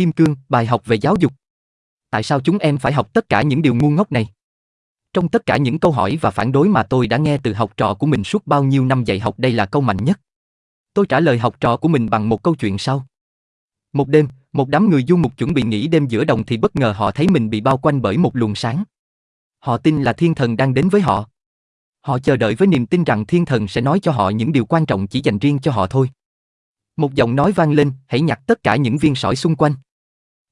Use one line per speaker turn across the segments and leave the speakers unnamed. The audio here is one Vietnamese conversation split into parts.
kim cương, bài học về giáo dục. Tại sao chúng em phải học tất cả những điều ngu ngốc này? Trong tất cả những câu hỏi và phản đối mà tôi đã nghe từ học trò của mình suốt bao nhiêu năm dạy học đây là câu mạnh nhất. Tôi trả lời học trò của mình bằng một câu chuyện sau. Một đêm, một đám người du mục chuẩn bị nghỉ đêm giữa đồng thì bất ngờ họ thấy mình bị bao quanh bởi một luồng sáng. Họ tin là thiên thần đang đến với họ. Họ chờ đợi với niềm tin rằng thiên thần sẽ nói cho họ những điều quan trọng chỉ dành riêng cho họ thôi. Một giọng nói vang lên, hãy nhặt tất cả những viên sỏi xung quanh.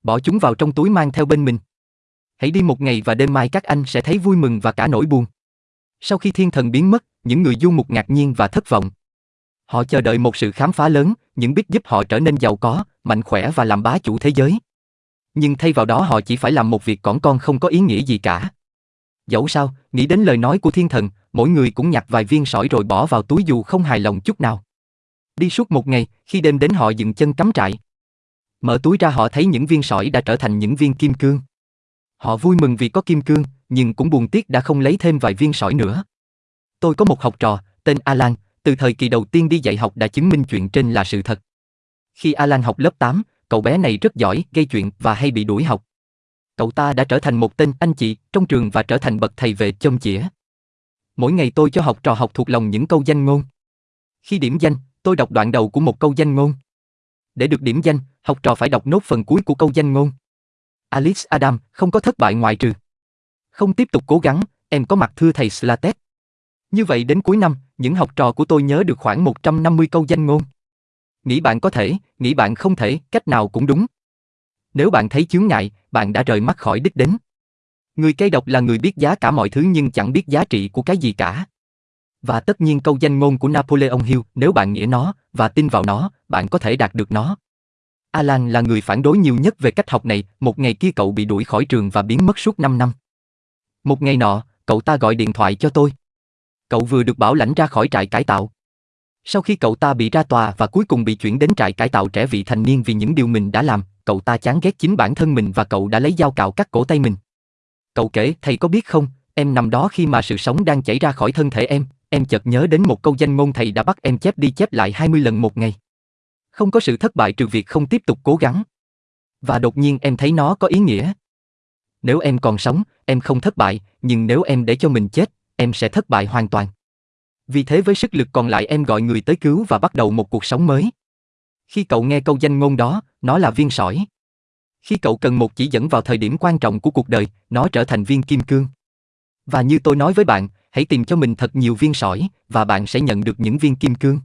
Bỏ chúng vào trong túi mang theo bên mình. Hãy đi một ngày và đêm mai các anh sẽ thấy vui mừng và cả nỗi buồn. Sau khi thiên thần biến mất, những người du mục ngạc nhiên và thất vọng. Họ chờ đợi một sự khám phá lớn, những biết giúp họ trở nên giàu có, mạnh khỏe và làm bá chủ thế giới. Nhưng thay vào đó họ chỉ phải làm một việc cỏn con không có ý nghĩa gì cả. Dẫu sao, nghĩ đến lời nói của thiên thần, mỗi người cũng nhặt vài viên sỏi rồi bỏ vào túi dù không hài lòng chút nào. Đi suốt một ngày, khi đêm đến họ dừng chân cắm trại. Mở túi ra họ thấy những viên sỏi đã trở thành những viên kim cương. Họ vui mừng vì có kim cương, nhưng cũng buồn tiếc đã không lấy thêm vài viên sỏi nữa. Tôi có một học trò, tên Alan, từ thời kỳ đầu tiên đi dạy học đã chứng minh chuyện trên là sự thật. Khi Alan học lớp 8, cậu bé này rất giỏi, gây chuyện và hay bị đuổi học. Cậu ta đã trở thành một tên anh chị trong trường và trở thành bậc thầy về châm chĩa. Mỗi ngày tôi cho học trò học thuộc lòng những câu danh ngôn. Khi điểm danh, tôi đọc đoạn đầu của một câu danh ngôn. Để được điểm danh, học trò phải đọc nốt phần cuối của câu danh ngôn. Alice Adam không có thất bại ngoại trừ. Không tiếp tục cố gắng, em có mặt thưa thầy Slatet. Như vậy đến cuối năm, những học trò của tôi nhớ được khoảng 150 câu danh ngôn. Nghĩ bạn có thể, nghĩ bạn không thể, cách nào cũng đúng. Nếu bạn thấy chướng ngại, bạn đã rời mắt khỏi đích đến. Người cây độc là người biết giá cả mọi thứ nhưng chẳng biết giá trị của cái gì cả. Và tất nhiên câu danh ngôn của Napoleon Hill, nếu bạn nghĩa nó và tin vào nó, bạn có thể đạt được nó. Alan là người phản đối nhiều nhất về cách học này, một ngày kia cậu bị đuổi khỏi trường và biến mất suốt 5 năm. Một ngày nọ, cậu ta gọi điện thoại cho tôi. Cậu vừa được bảo lãnh ra khỏi trại cải tạo. Sau khi cậu ta bị ra tòa và cuối cùng bị chuyển đến trại cải tạo trẻ vị thành niên vì những điều mình đã làm, cậu ta chán ghét chính bản thân mình và cậu đã lấy dao cạo cắt cổ tay mình. Cậu kể, thầy có biết không, em nằm đó khi mà sự sống đang chảy ra khỏi thân thể em, em chợt nhớ đến một câu danh ngôn thầy đã bắt em chép đi chép lại 20 lần một ngày. Không có sự thất bại trừ việc không tiếp tục cố gắng. Và đột nhiên em thấy nó có ý nghĩa. Nếu em còn sống, em không thất bại, nhưng nếu em để cho mình chết, em sẽ thất bại hoàn toàn. Vì thế với sức lực còn lại em gọi người tới cứu và bắt đầu một cuộc sống mới. Khi cậu nghe câu danh ngôn đó, nó là viên sỏi. Khi cậu cần một chỉ dẫn vào thời điểm quan trọng của cuộc đời, nó trở thành viên kim cương. Và như tôi nói với bạn, hãy tìm cho mình thật nhiều viên sỏi, và bạn sẽ nhận được những viên kim cương.